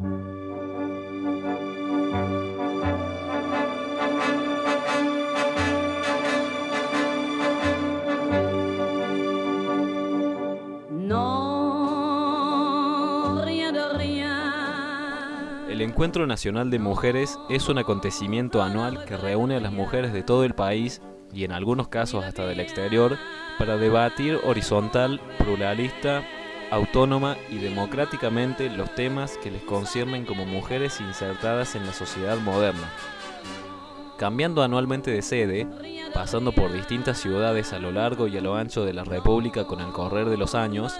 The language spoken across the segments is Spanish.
El Encuentro Nacional de Mujeres es un acontecimiento anual que reúne a las mujeres de todo el país y en algunos casos hasta del exterior para debatir horizontal, pluralista, autónoma y democráticamente los temas que les conciernen como mujeres insertadas en la sociedad moderna. Cambiando anualmente de sede, pasando por distintas ciudades a lo largo y a lo ancho de la República con el correr de los años,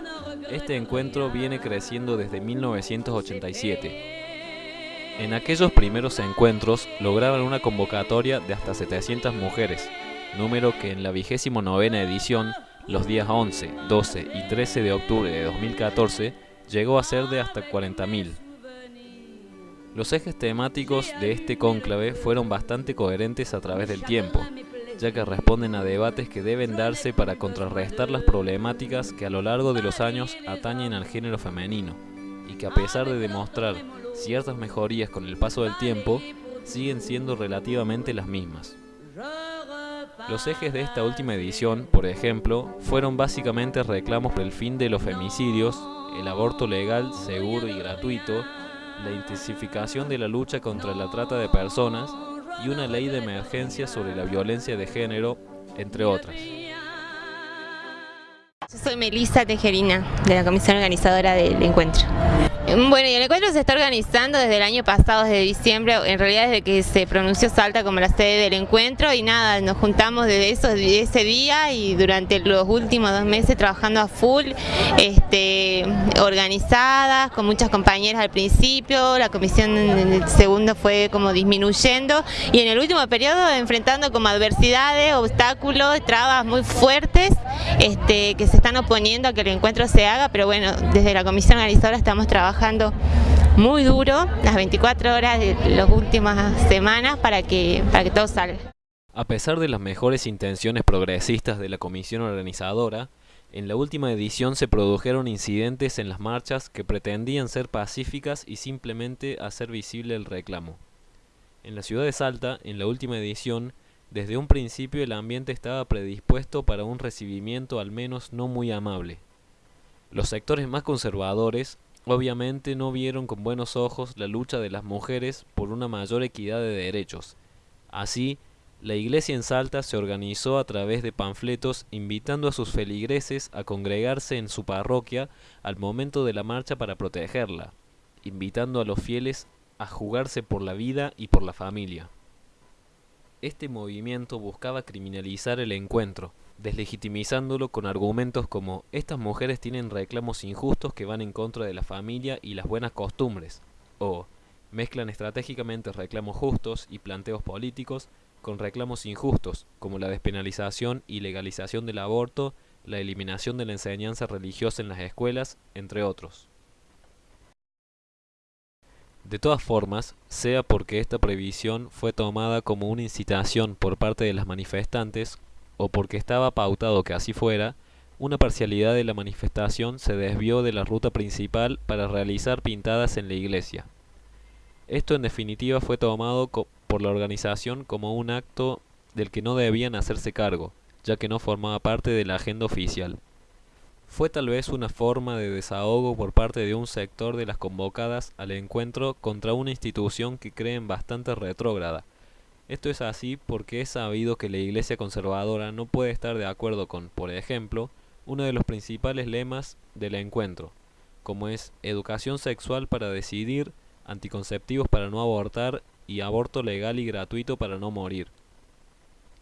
este encuentro viene creciendo desde 1987 en aquellos primeros encuentros lograban una convocatoria de hasta 700 mujeres, número que en la vigésimo novena edición, los días 11, 12 y 13 de octubre de 2014, llegó a ser de hasta 40.000. Los ejes temáticos de este cónclave fueron bastante coherentes a través del tiempo, ya que responden a debates que deben darse para contrarrestar las problemáticas que a lo largo de los años atañen al género femenino, y que a pesar de demostrar ciertas mejorías con el paso del tiempo siguen siendo relativamente las mismas. Los ejes de esta última edición, por ejemplo, fueron básicamente reclamos por el fin de los femicidios, el aborto legal, seguro y gratuito, la intensificación de la lucha contra la trata de personas y una ley de emergencia sobre la violencia de género, entre otras. Yo soy Melissa Tejerina, de la comisión organizadora del encuentro. Bueno, y el encuentro se está organizando desde el año pasado, desde diciembre, en realidad desde que se pronunció Salta como la sede del encuentro. Y nada, nos juntamos desde eso, ese día y durante los últimos dos meses trabajando a full, este, organizadas, con muchas compañeras al principio, la comisión en el segundo fue como disminuyendo. Y en el último periodo enfrentando como adversidades, obstáculos, trabas muy fuertes este, que se están oponiendo a que el encuentro se haga, pero bueno, desde la comisión organizadora estamos trabajando muy duro las 24 horas de las últimas semanas para que, para que todo salga. A pesar de las mejores intenciones progresistas de la comisión organizadora, en la última edición se produjeron incidentes en las marchas que pretendían ser pacíficas y simplemente hacer visible el reclamo. En la ciudad de Salta, en la última edición, desde un principio el ambiente estaba predispuesto para un recibimiento al menos no muy amable. Los sectores más conservadores obviamente no vieron con buenos ojos la lucha de las mujeres por una mayor equidad de derechos. Así, la iglesia en Salta se organizó a través de panfletos invitando a sus feligreses a congregarse en su parroquia al momento de la marcha para protegerla, invitando a los fieles a jugarse por la vida y por la familia. Este movimiento buscaba criminalizar el encuentro, deslegitimizándolo con argumentos como estas mujeres tienen reclamos injustos que van en contra de la familia y las buenas costumbres, o mezclan estratégicamente reclamos justos y planteos políticos con reclamos injustos, como la despenalización y legalización del aborto, la eliminación de la enseñanza religiosa en las escuelas, entre otros. De todas formas, sea porque esta previsión fue tomada como una incitación por parte de las manifestantes o porque estaba pautado que así fuera, una parcialidad de la manifestación se desvió de la ruta principal para realizar pintadas en la iglesia. Esto en definitiva fue tomado por la organización como un acto del que no debían hacerse cargo, ya que no formaba parte de la agenda oficial. Fue tal vez una forma de desahogo por parte de un sector de las convocadas al encuentro contra una institución que creen bastante retrógrada. Esto es así porque es sabido que la Iglesia conservadora no puede estar de acuerdo con, por ejemplo, uno de los principales lemas del encuentro, como es educación sexual para decidir, anticonceptivos para no abortar y aborto legal y gratuito para no morir.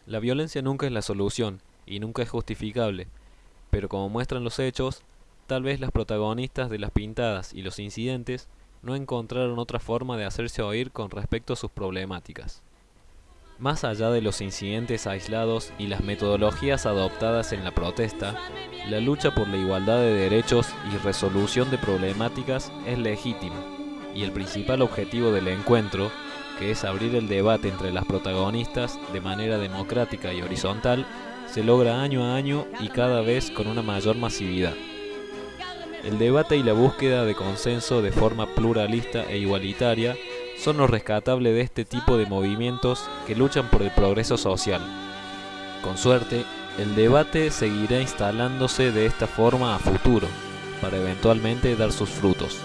La violencia nunca es la solución y nunca es justificable, pero como muestran los hechos, tal vez las protagonistas de las pintadas y los incidentes no encontraron otra forma de hacerse oír con respecto a sus problemáticas. Más allá de los incidentes aislados y las metodologías adoptadas en la protesta, la lucha por la igualdad de derechos y resolución de problemáticas es legítima, y el principal objetivo del encuentro, que es abrir el debate entre las protagonistas de manera democrática y horizontal, se logra año a año y cada vez con una mayor masividad. El debate y la búsqueda de consenso de forma pluralista e igualitaria son lo rescatable de este tipo de movimientos que luchan por el progreso social. Con suerte, el debate seguirá instalándose de esta forma a futuro, para eventualmente dar sus frutos.